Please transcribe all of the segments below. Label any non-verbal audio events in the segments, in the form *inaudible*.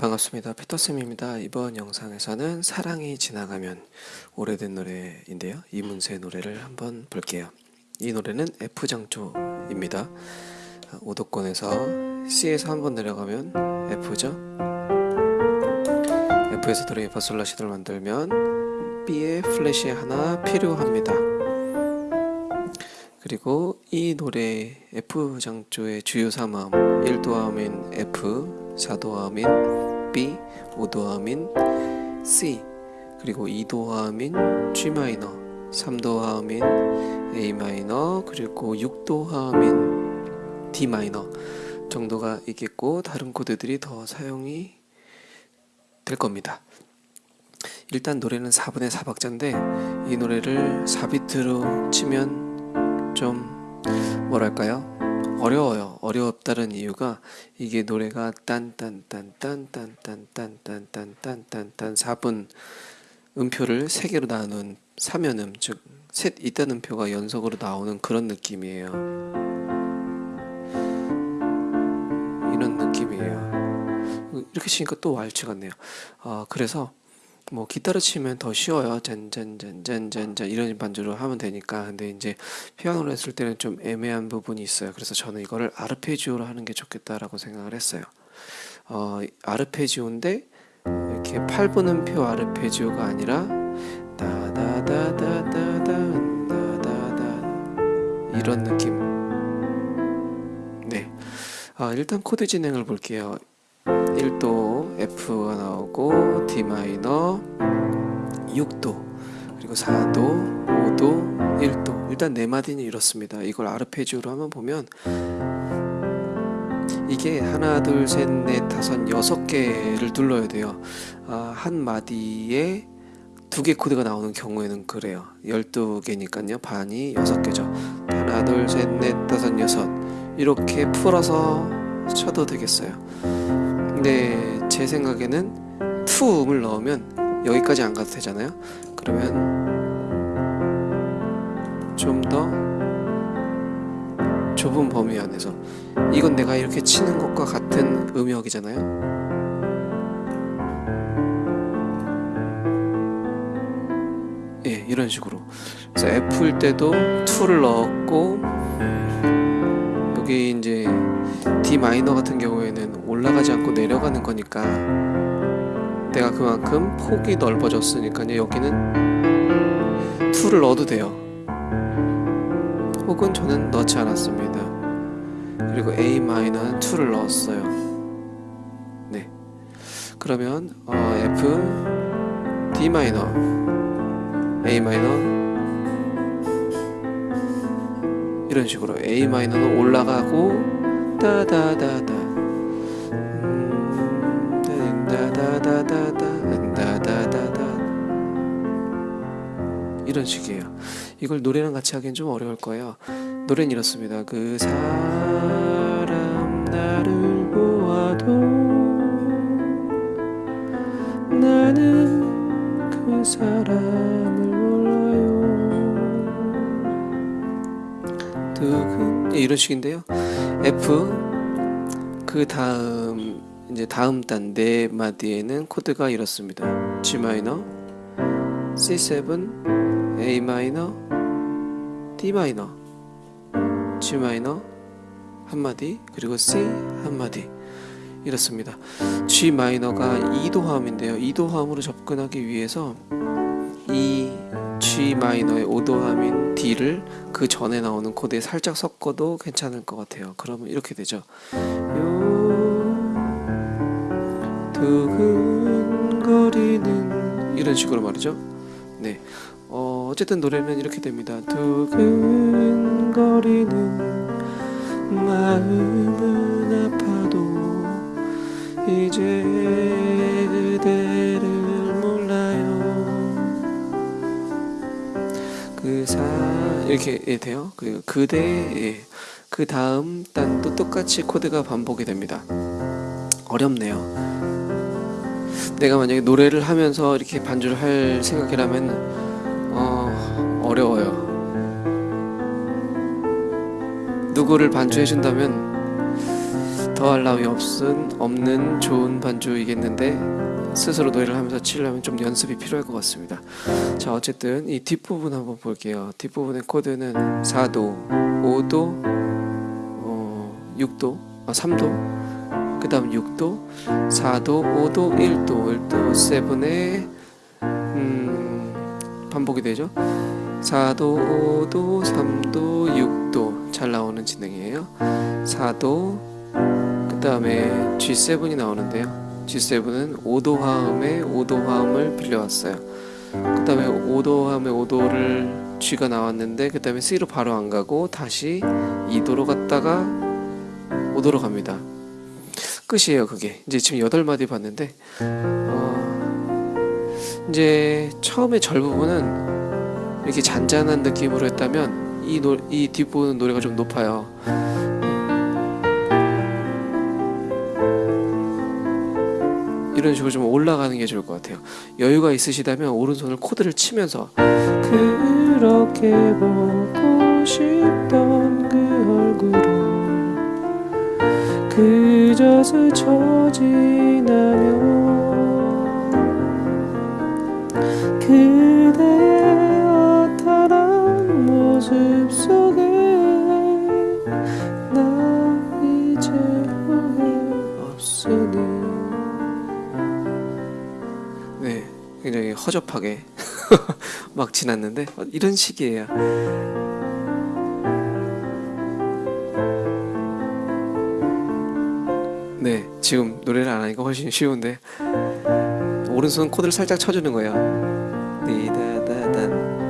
반갑습니다. 피터쌤입니다. 이번 영상에서는 사랑이 지나가면 오래된 노래인데요. 이문세 노래를 한번 볼게요. 이 노래는 F장조입니다. 오도권에서 C에서 한번 내려가면 F죠. F에서 도레미 파솔라시도를 만들면 B에 플랫이 하나 필요합니다. 그리고 이 노래 F장조의 주요 3음 1도음인 F, 4도음인 B, 5도음인 C 그리고 2도음인 G 마이너 3도음인 A 마이너 그리고 6도음인 D 마이너 정도가 있겠고 다른 코드들이 더 사용이 될 겁니다. 일단 노래는 4분의 4박자인데 이 노래를 4비트로 치면 좀 뭐랄까요 어려워요 어려웠다는 이유가 이게 노래가 딴딴딴딴딴딴딴딴딴딴딴 4분 음표를 3개로 나눈 3연음 즉 셋 있다는 음표가 연속으로 나오는 그런 느낌이에요 이런 느낌이에요 이렇게 치니까 또 왈츠 같네요 아 그래서 뭐 기타를 치면 더 쉬워요. 짠짠짠짠짠짠 이런 반주로 하면 되니까. 근데 이제 피아노를 했을 때는 좀 애매한 부분이 있어요. 그래서 저는 이거를 아르페지오로 하는 게 좋겠다라고 생각을 했어요. 어, 아르페지오인데 이렇게 8분음표 아르페지오가 아니라 다다다다다다 다다다 이런 느낌. 네. 아, 일단 코드 진행을 볼게요. 1도 F가 나오고 D 마이너 6도 그리고 4도 5도 1도. 일단 네 마디는 이렇습니다. 이걸 아르페지오로 한번 보면 이게 하나 둘셋넷 다섯 여섯 개를 눌러야 돼요. 아, 한 마디에 두 개 코드가 나오는 경우에는 그래요. 12개니까요. 반이 6개죠. 하나 둘셋넷 다섯 여섯. 이렇게 풀어서 쳐도 되겠어요. 근데 제 생각에는 투 음을 넣으면 여기까지 안 가도 되잖아요. 그러면 좀 더 좁은 범위 안에서 이건 내가 이렇게 치는 것과 같은 음역이잖아요. 예 이런 식으로. 그래서 F일 때도 2를 넣었고 여기 이제 D 마이너 같은 경우에는 올라가지 않고 내려가는 거니까 내가 그만큼 폭이 넓어졌으니까요. 여기는 2를 넣어도 돼요. 혹은 저는 넣지 않았습니다. 그리고 A 마이너는 2를 넣었어요. 네. 그러면 어, F D 마이너 A 마이너 이런 식으로 A 마이너는 올라가고 따 이런 식이에요. 이걸 노래랑 같이 하기엔 좀 어려울 거예요. 노래는 이렇습니다. 그 사람 나를 보아도 나는 그 사람을 두근 이런 식인데요. F 그 다음 이제 다음 단 네 마디에는 코드가 이렇습니다. G 마이너, C7, A 마이너, D 마이너, G 마이너 한 마디 그리고 C 한 마디 이렇습니다. G 마이너가 2도 화음인데요. 2도 화음으로 접근하기 위해서 이 G 마이너의 5도함인 D를 그 전에 나오는 코드에 살짝 섞어도 괜찮을 것 같아요. 그러면 이렇게 되죠. 두근거리는 이런 식으로 말이죠. 네. 어, 어쨌든 노래는 이렇게 됩니다. 두근거리는 마음은 아파도 이제 이렇게 예, 돼요. 그 그대 예. 그 다음 단도 똑같이 코드가 반복이 됩니다. 어렵네요. 내가 만약에 노래를 하면서 이렇게 반주를 할 생각이라면 어, 어려워요. 누구를 반주해 준다면 더할 나위 없은 없는 좋은 반주이겠는데 스스로 노래를 하면서 치려면 좀 연습이 필요할 것 같습니다. 자 어쨌든 이 뒷부분 한번 볼게요. 뒷부분의 코드는 4도, 5도, 어, 6도, 아 3도, 그 다음 6도, 4도, 5도, 1도, 1도, 7에 음, 반복이 되죠. 4도, 5도, 3도, 6도 잘 나오는 진행이에요. 4도, 그 다음에 G7이 나오는데요. G7은 5도 화음에 5도 화음을 빌려왔어요. 그 다음에 5도 화음에 5도를 G가 나왔는데 그 다음에 C로 바로 안 가고 다시 2도로 갔다가 5도로 갑니다. 끝이에요 그게. 이제 지금 8마디 봤는데 어, 이제 처음에 절 부분은 이렇게 잔잔한 느낌으로 했다면 이, 노, 이 뒷부분 노래가 좀 높아요. 이런 식으로 좀 올라가는 게 좋을 것 같아요. 여유가 있으시다면 오른손을 코드를 치면서 그렇게 보고 싶던 그 얼굴을 그저 스쳐 지나면 허접하게 *laughs* 막 지났는데 어, 이런 식이에요. 네, 지금 노래를 안 하니까 훨씬 쉬운데 오른손 코드를 살짝 쳐주는 거예요. 니다다단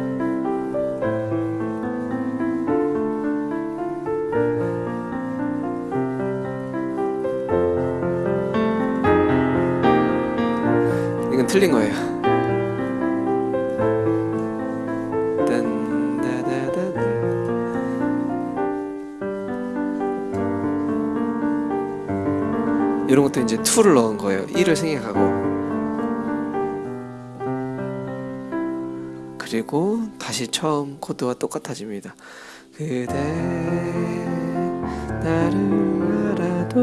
이건 틀린 거예요. 이런 것도 이제 2를 넣은 거예요. 1을 생략하고. 그리고 다시 처음 코드와 똑같아집니다. 그대 나를 알아도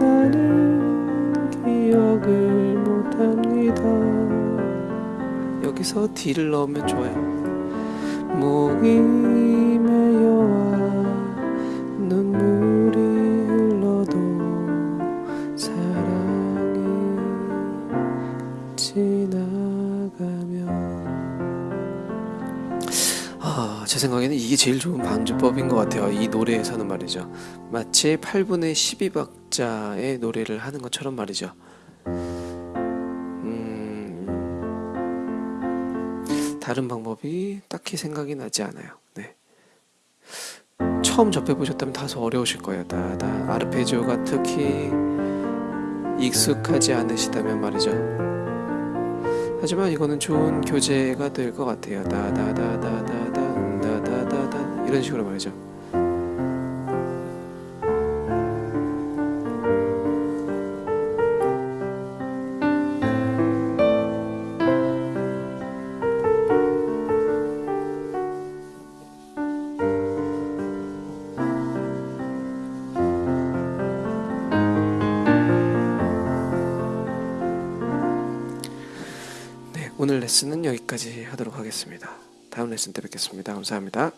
나는 기억을 못합니다. 여기서 D를 넣으면 좋아요. 목이 지나가면 아, 제 생각에는 이게 제일 좋은 반주법인 것 같아요. 이 노래에서는 말이죠. 마치 8분의 12박자의 노래를 하는 것처럼 말이죠. 음, 다른 방법이 딱히 생각이 나지 않아요. 네. 처음 접해보셨다면 다소 어려우실 거예요. 다다 아르페지오가 특히 익숙하지 않으시다면 말이죠. 하지만 이거는 좋은 교재가 될 것 같아요. 다다다다다다 다다다다 이런 식으로 말이죠. 오늘 레슨은 여기까지 하도록 하겠습니다. 다음 레슨 때 뵙겠습니다. 감사합니다.